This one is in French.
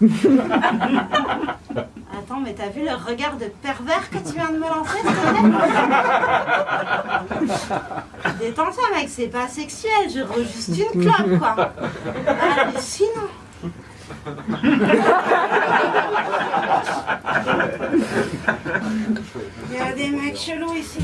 Attends, mais t'as vu le regard de pervers que tu viens de me lancer, s'il te Détends-toi, mec, c'est pas sexuel, je roule juste une clope, quoi. Hallucinant. Il y a des mecs chelous ici.